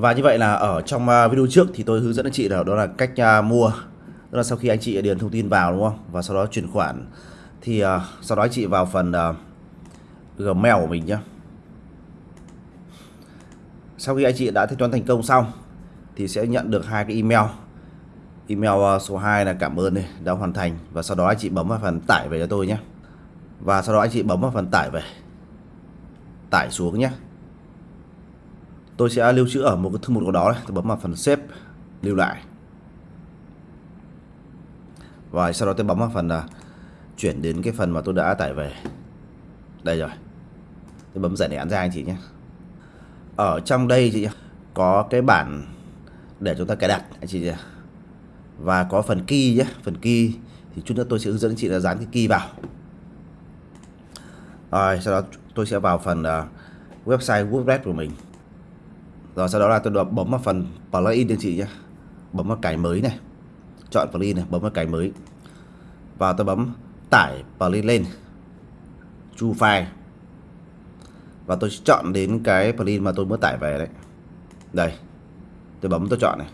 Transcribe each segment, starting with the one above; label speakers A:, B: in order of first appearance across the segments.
A: Và như vậy là ở trong à, video trước thì tôi hướng dẫn anh chị là đó là cách à, mua. Tức là sau khi anh chị điền thông tin vào đúng không? Và sau đó chuyển khoản. Thì uh, sau đó anh chị vào phần Gmail của mình nhé Sau khi anh chị đã thanh toán thành công xong Thì sẽ nhận được hai cái email. Email số 2 là cảm ơn này, đã hoàn thành. Và sau đó anh chị bấm vào phần tải về cho tôi nhé Và sau đó anh chị bấm vào phần tải về. Tải xuống nhé tôi sẽ lưu trữ ở một cái thư mục nào đó này. tôi bấm vào phần xếp lưu lại. Và sau đó tôi bấm vào phần là chuyển đến cái phần mà tôi đã tải về. Đây rồi. Tôi bấm giải án ra anh chị nhé. Ở trong đây chị có cái bản để chúng ta cài đặt anh chị nhé. Và có phần key nhé. Phần key thì chút nữa tôi sẽ hướng dẫn chị là dán cái key vào. Rồi sau đó tôi sẽ vào phần uh, website WordPress của mình rồi sau đó là tôi bấm vào phần plugin cho chị nhé bấm vào cài mới này. Chọn plugin này, bấm vào cài mới. Và tôi bấm tải plugin lên. Chu file. Và tôi chọn đến cái plugin mà tôi mới tải về đấy. Đây. Tôi bấm tôi chọn này.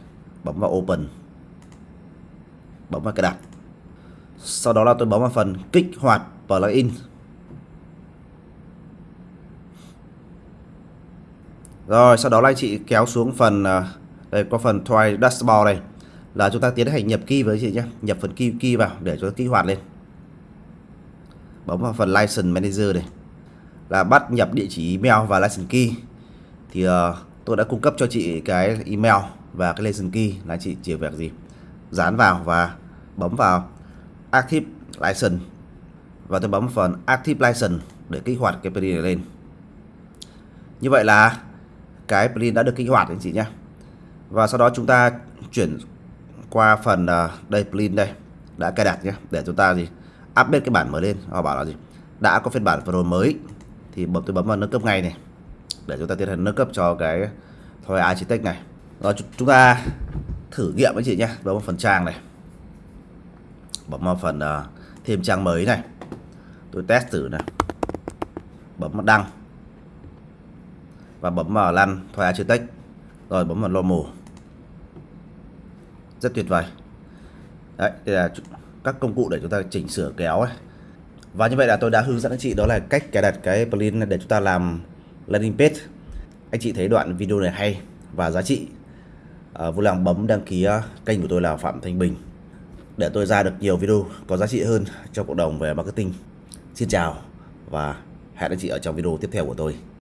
A: Bấm vào open. Bấm vào cài đặt. Sau đó là tôi bấm vào phần kích hoạt plugin Rồi sau đó là anh chị kéo xuống phần à, đây có phần try dashboard này là chúng ta tiến hành nhập key với chị nhé nhập phần key key vào để cho kích hoạt lên. Bấm vào phần license manager này là bắt nhập địa chỉ email và license key. Thì uh, tôi đã cung cấp cho chị cái email và cái license key là chị chỉ việc gì? Dán vào và bấm vào active license. Và tôi bấm phần active license để kích hoạt cái plugin này lên. Như vậy là cái plugin đã được kích hoạt anh chị nhé. Và sau đó chúng ta chuyển qua phần ờ, đây plugin đây đã cài đặt nhé. Để chúng ta gì? Update cái bản mới lên. Họ bảo là gì? Đã có phiên bản Pro mới thì bấm tôi bấm vào nâng cấp ngay này. Để chúng ta tiến hành nâng cấp cho cái thôi architect này. Rồi chúng ta thử nghiệm anh chị nhé. Bấm vào phần trang này. Bấm vào phần uh, thêm trang mới này. Tôi test thử này. Bấm vào đăng và bấm vào lăn thoại architect rồi bấm vào normal rất tuyệt vời. Đấy đây là các công cụ để chúng ta chỉnh sửa kéo ấy. và như vậy là tôi đã hướng dẫn anh chị đó là cách cài đặt cái plugin để chúng ta làm landing page. Anh chị thấy đoạn video này hay và giá trị. À, vui lòng bấm đăng ký à, kênh của tôi là Phạm Thanh Bình. Để tôi ra được nhiều video có giá trị hơn cho cộng đồng về marketing. Xin chào và hẹn anh chị ở trong video tiếp theo của tôi.